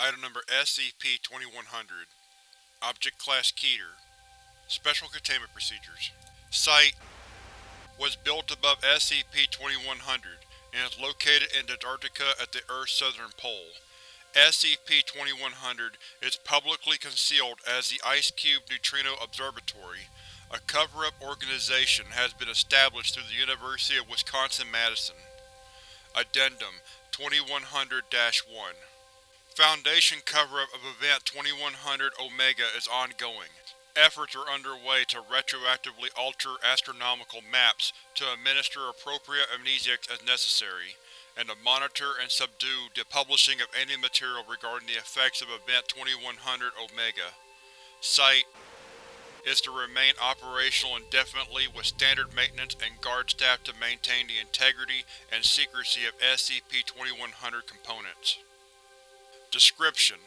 Item Number SCP-2100 Object Class Keter Special Containment Procedures Site was built above SCP-2100 and is located in Antarctica at the Earth's southern pole. SCP-2100 is publicly concealed as the IceCube Neutrino Observatory. A cover-up organization has been established through the University of Wisconsin-Madison. Addendum 2100-1 Foundation cover-up of Event 2100 Omega is ongoing. Efforts are underway to retroactively alter astronomical maps to administer appropriate amnesiacs as necessary, and to monitor and subdue the publishing of any material regarding the effects of Event 2100 Omega. Site is to remain operational indefinitely with standard maintenance and guard staff to maintain the integrity and secrecy of SCP-2100 components. Description: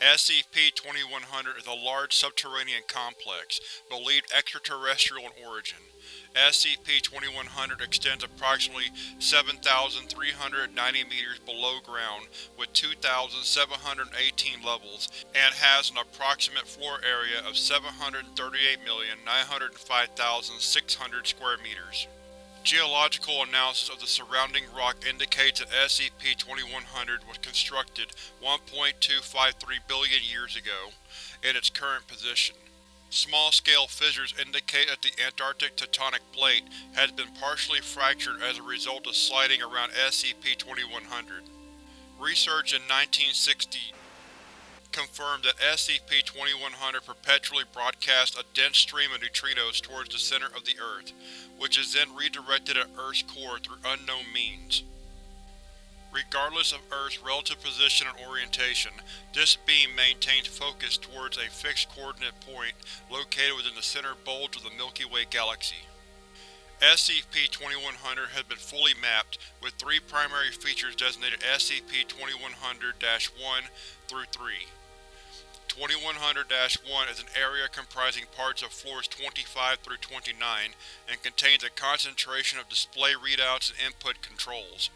SCP-2100 is a large subterranean complex, believed extraterrestrial in origin. SCP-2100 extends approximately 7,390 meters below ground with 2,718 levels and has an approximate floor area of 738,905,600 square meters. Geological analysis of the surrounding rock indicates that SCP-2100 was constructed 1.253 billion years ago, in its current position. Small-scale fissures indicate that the Antarctic tectonic plate has been partially fractured as a result of sliding around SCP-2100. Research in 1960 confirmed that SCP-2100 perpetually broadcasts a dense stream of neutrinos towards the center of the Earth, which is then redirected at Earth's core through unknown means. Regardless of Earth's relative position and orientation, this beam maintains focus towards a fixed coordinate point located within the center bulge of the Milky Way galaxy. SCP-2100 has been fully mapped, with three primary features designated SCP-2100-1 through 3. 2100-1 is an area comprising parts of floors 25 through 29 and contains a concentration of display readouts and input controls.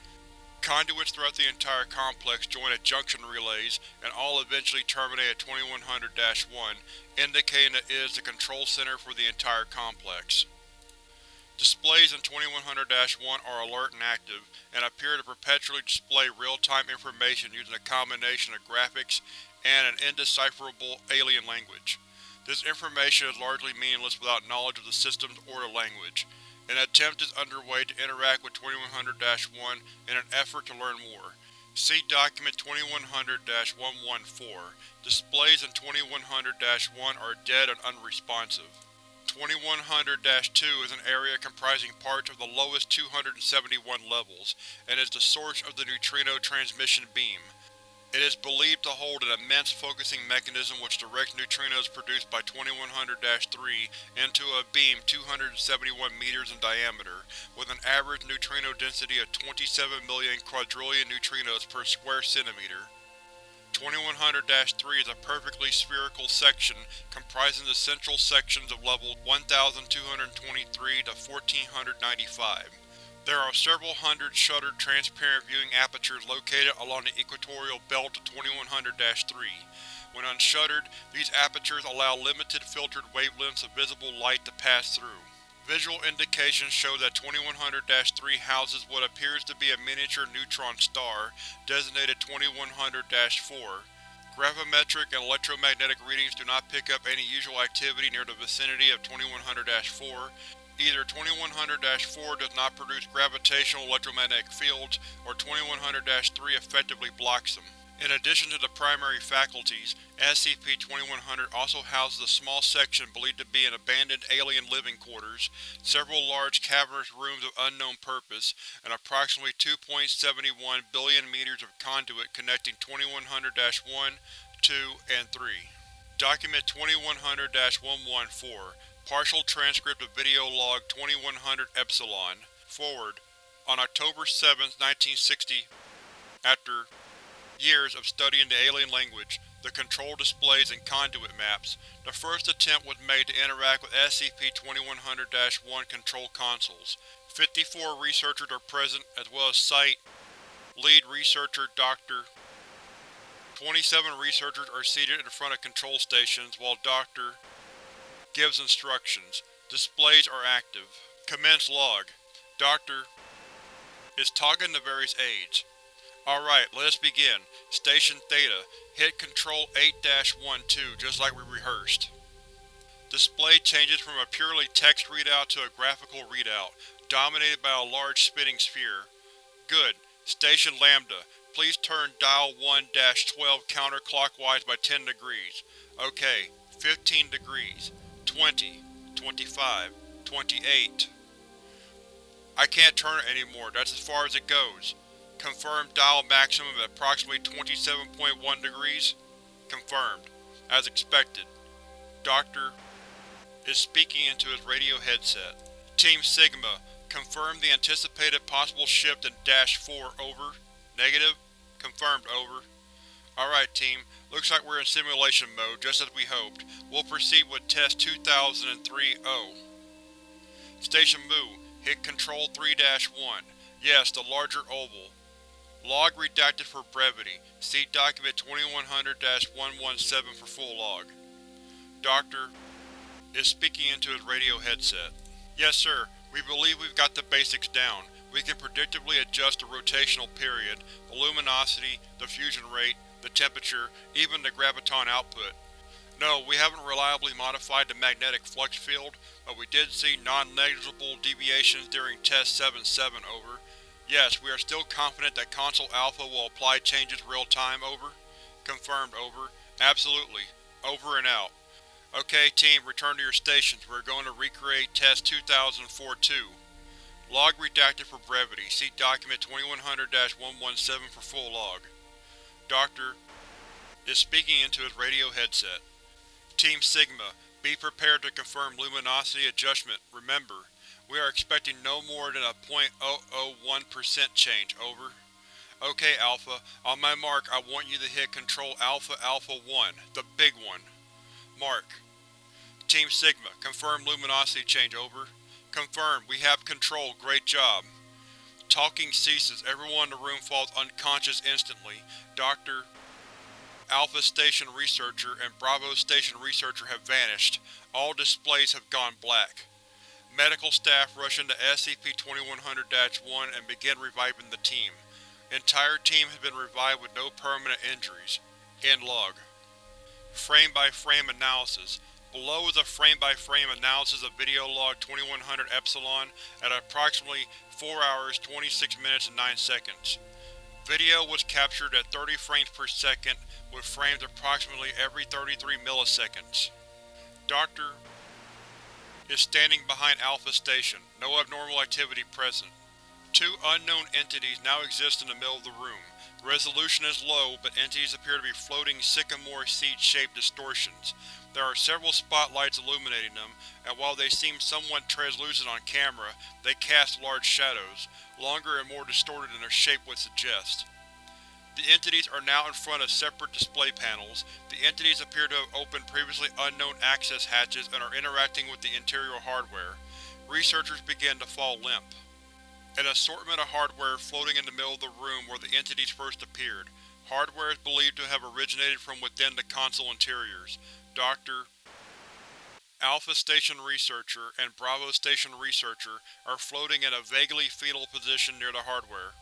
Conduits throughout the entire complex join at junction relays, and all eventually terminate at 2100-1, indicating that it is the control center for the entire complex. Displays in 2100-1 are alert and active, and appear to perpetually display real-time information using a combination of graphics and an indecipherable alien language. This information is largely meaningless without knowledge of the systems or the language. An attempt is underway to interact with 2100-1 in an effort to learn more. See Document 2100-114. Displays in 2100-1 are dead and unresponsive. 2100-2 is an area comprising parts of the lowest 271 levels, and is the source of the neutrino transmission beam. It is believed to hold an immense focusing mechanism which directs neutrinos produced by 2100-3 into a beam 271 meters in diameter, with an average neutrino density of 27 million quadrillion neutrinos per square centimeter. 2100-3 is a perfectly spherical section comprising the central sections of levels 1223 to 1495. There are several hundred shuttered transparent viewing apertures located along the equatorial belt of 2100-3. When unshuttered, these apertures allow limited filtered wavelengths of visible light to pass through. Visual indications show that 2100-3 houses what appears to be a miniature neutron star, designated 2100-4. Gravimetric and electromagnetic readings do not pick up any usual activity near the vicinity of 2100-4, Either 2100-4 does not produce gravitational electromagnetic fields, or 2100-3 effectively blocks them. In addition to the primary faculties, SCP-2100 also houses a small section believed to be an abandoned alien living quarters, several large cavernous rooms of unknown purpose, and approximately 2.71 billion meters of conduit connecting 2100-1, 2, and 3. Document 2100-114 Partial transcript of video log 2100 Epsilon. Forward. On October 7, 1960, after years of studying the alien language, the control displays and conduit maps, the first attempt was made to interact with SCP-2100-1 control consoles. 54 researchers are present, as well as Site Lead Researcher Dr. 27 researchers are seated in front of control stations while Dr. gives instructions. Displays are active. Commence log. Doctor is talking to various aides. Alright, let us begin. Station Theta, hit Control 8-12 just like we rehearsed. Display changes from a purely text readout to a graphical readout, dominated by a large spinning sphere. Good. Station Lambda, please turn Dial 1-12 counterclockwise by 10 degrees. OK. 15 degrees. 20. 25. 28. I can't turn it anymore, that's as far as it goes. Confirmed dial maximum at approximately 27.1 degrees. Confirmed. As expected. Doctor is speaking into his radio headset. Team Sigma, confirm the anticipated possible shift in Dash 4, over. Negative. Confirmed, over. Alright team, looks like we're in simulation mode, just as we hoped. We'll proceed with Test 2003-0. Station Mu, hit Control 3-1. Yes, the larger oval. Log redacted for brevity. See Document 2100-117 for full log. Doctor is speaking into his radio headset. Yes sir, we believe we've got the basics down. We can predictably adjust the rotational period, the luminosity, the fusion rate, the temperature, even the graviton output. No, we haven't reliably modified the magnetic flux field, but we did see non-negligible deviations during Test 7-7, over. Yes, we are still confident that Console Alpha will apply changes real-time, over. Confirmed, over. Absolutely. Over and out. Okay, team, return to your stations. We're going to recreate Test 2004-2. Log redacted for brevity. See Document 2100-117 for full log. Doctor is speaking into his radio headset. Team Sigma, be prepared to confirm luminosity adjustment. Remember, we are expecting no more than a 0.001% change, over. Okay Alpha, on my mark I want you to hit Control Alpha Alpha 1, the big one. Mark. Team Sigma, confirm luminosity change, over. Confirmed, we have control, great job. Talking ceases, everyone in the room falls unconscious instantly. Dr. Alpha Station Researcher and Bravo Station Researcher have vanished. All displays have gone black. Medical staff rush into SCP-2100-1 and begin reviving the team. Entire team has been revived with no permanent injuries. End log. Frame-by-frame -frame analysis. Below is a frame-by-frame -frame analysis of video log 2100 Epsilon at approximately 4 hours, 26 minutes and 9 seconds. Video was captured at 30 frames per second, with frames approximately every 33 milliseconds. Doctor is standing behind Alpha Station, no abnormal activity present. Two unknown entities now exist in the middle of the room. Resolution is low, but entities appear to be floating sycamore seed-shaped distortions. There are several spotlights illuminating them, and while they seem somewhat translucent on camera, they cast large shadows, longer and more distorted than their shape would suggest. The entities are now in front of separate display panels. The entities appear to have opened previously unknown access hatches and are interacting with the interior hardware. Researchers begin to fall limp. An assortment of hardware floating in the middle of the room where the entities first appeared. Hardware is believed to have originated from within the console interiors. Dr. Alpha Station Researcher and Bravo Station Researcher are floating in a vaguely fetal position near the hardware.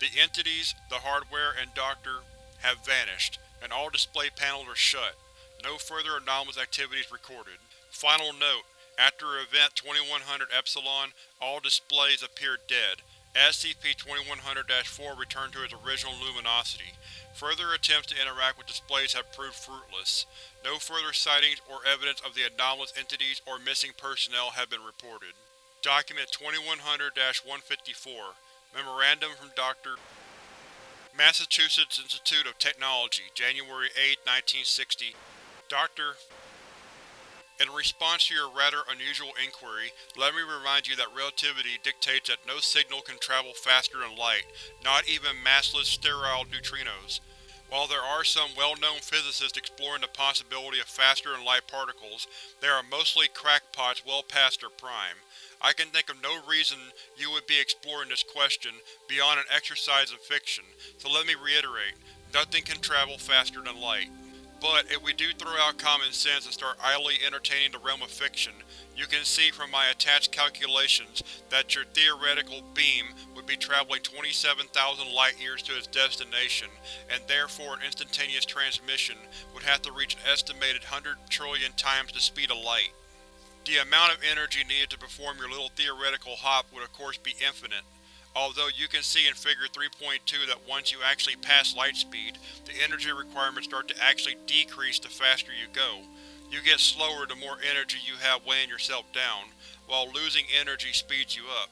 The entities, the hardware, and Doctor have vanished, and all display panels are shut. No further anomalous activities recorded. Final note, after Event 2100 Epsilon, all displays appeared dead. SCP-2100-4 returned to its original luminosity. Further attempts to interact with displays have proved fruitless. No further sightings or evidence of the anomalous entities or missing personnel have been reported. Document 2100-154 Memorandum from Dr. Massachusetts Institute of Technology, January 8, 1960 Dr. In response to your rather unusual inquiry, let me remind you that relativity dictates that no signal can travel faster than light, not even massless sterile neutrinos. While there are some well-known physicists exploring the possibility of faster-than-light particles, they are mostly crackpots well past their prime. I can think of no reason you would be exploring this question beyond an exercise in fiction, so let me reiterate, Nothing can travel faster than light. But if we do throw out common sense and start idly entertaining the realm of fiction, you can see from my attached calculations that your theoretical beam would be traveling 27,000 light-years to its destination, and therefore an instantaneous transmission would have to reach an estimated 100 trillion times the speed of light. The amount of energy needed to perform your little theoretical hop would of course be infinite, although you can see in Figure 3.2 that once you actually pass light speed, the energy requirements start to actually decrease the faster you go. You get slower the more energy you have weighing yourself down, while losing energy speeds you up.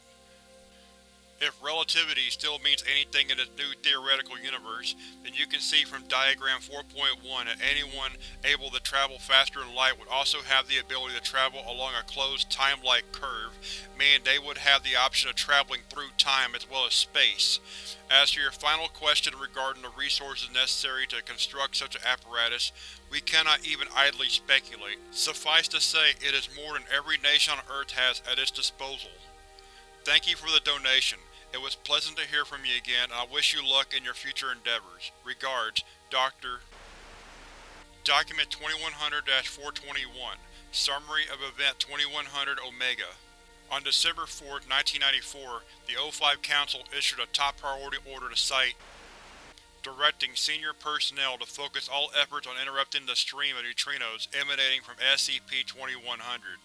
If relativity still means anything in this new theoretical universe, then you can see from Diagram 4.1 that anyone able to travel faster than light would also have the ability to travel along a closed time-like curve, meaning they would have the option of traveling through time as well as space. As to your final question regarding the resources necessary to construct such an apparatus, we cannot even idly speculate. Suffice to say, it is more than every nation on Earth has at its disposal. Thank you for the donation. It was pleasant to hear from you again, and I wish you luck in your future endeavors. Regards, Dr. Document 2100-421 Summary of Event 2100 Omega On December 4, 1994, the O5 Council issued a top priority order to Site directing senior personnel to focus all efforts on interrupting the stream of neutrinos emanating from SCP-2100.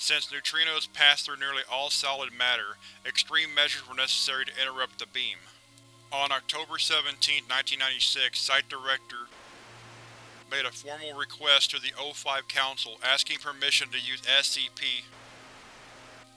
Since neutrinos pass through nearly all solid matter, extreme measures were necessary to interrupt the beam. On October 17, 1996, Site Director made a formal request to the O5 Council asking permission to use SCP.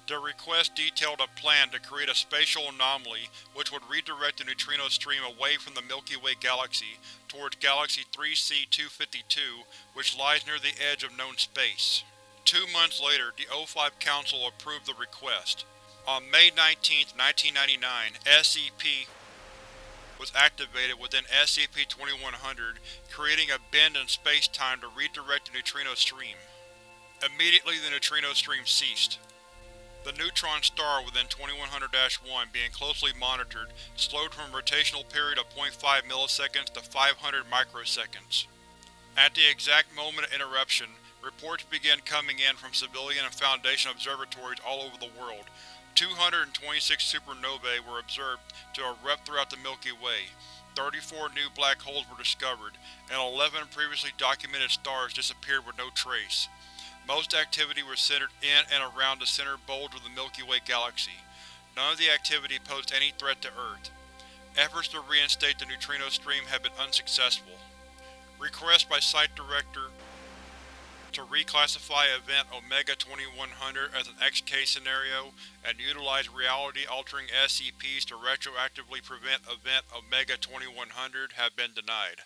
The request detailed a plan to create a spatial anomaly which would redirect the neutrino stream away from the Milky Way galaxy towards Galaxy 3C-252, which lies near the edge of known space. Two months later, the O5 Council approved the request. On May 19, 1999, SCP was activated within SCP-2100, creating a bend in space-time to redirect the neutrino stream. Immediately the neutrino stream ceased. The neutron star within 2100-1 being closely monitored slowed from a rotational period of 0.5 milliseconds to 500 microseconds. At the exact moment of interruption, Reports began coming in from civilian and Foundation observatories all over the world. 226 supernovae were observed to erupt throughout the Milky Way, 34 new black holes were discovered, and 11 previously documented stars disappeared with no trace. Most activity was centered in and around the center bulge of the Milky Way galaxy. None of the activity posed any threat to Earth. Efforts to reinstate the neutrino stream have been unsuccessful. Request by Site Director to reclassify Event Omega-2100 as an XK scenario and utilize reality-altering SCPs to retroactively prevent Event Omega-2100 have been denied.